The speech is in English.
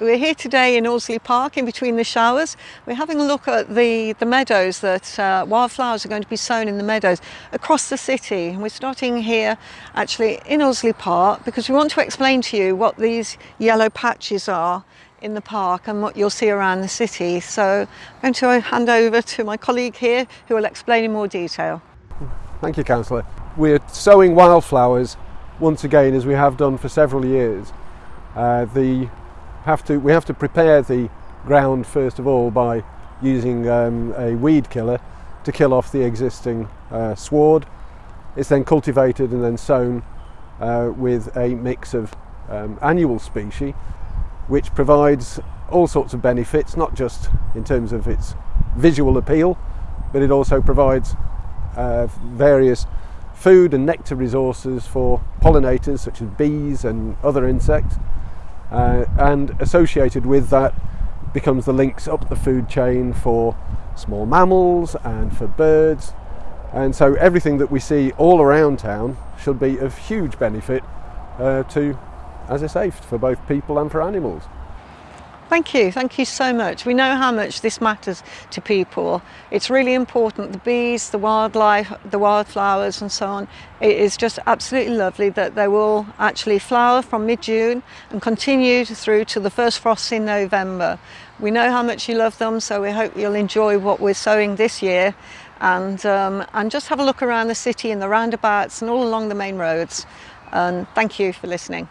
We're here today in Aldersley Park in between the showers. We're having a look at the, the meadows that uh, wildflowers are going to be sown in the meadows across the city. And we're starting here actually in Aldersley Park because we want to explain to you what these yellow patches are in the park and what you'll see around the city. So I'm going to hand over to my colleague here who will explain in more detail. Thank you, Councillor. We're sowing wildflowers once again as we have done for several years. Uh, the have to we have to prepare the ground first of all by using um, a weed killer to kill off the existing uh, sward. It's then cultivated and then sown uh, with a mix of um, annual species which provides all sorts of benefits not just in terms of its visual appeal but it also provides uh, various food and nectar resources for pollinators such as bees and other insects uh, and associated with that becomes the links up the food chain for small mammals and for birds and so everything that we see all around town should be of huge benefit uh, to as I say for both people and for animals. Thank you, thank you so much. We know how much this matters to people. It's really important, the bees, the wildlife, the wildflowers and so on. It is just absolutely lovely that they will actually flower from mid-June and continue through to the first frosts in November. We know how much you love them, so we hope you'll enjoy what we're sowing this year and, um, and just have a look around the city in the roundabouts and all along the main roads. And thank you for listening.